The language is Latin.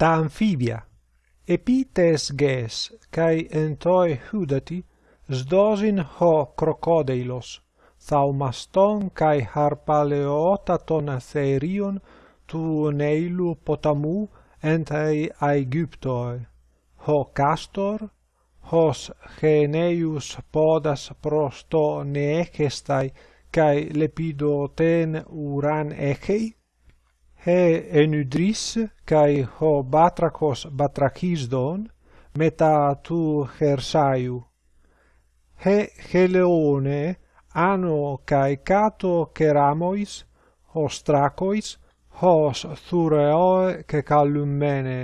ta amphibia, epites ges, cae entoi hudati, sdosin ho crocodeilos, thaumaston kai harpaleotaton therion tu neilu potamu entae Aegyptoi, ho castor, hos geneius podas prosto neechestai kai lepidoten uran echei, he enudris kai ho batrakos batrakisdon meta tu hersaiu he heleone ano kai kato keramois hos trakois hos thureoe ke kalumene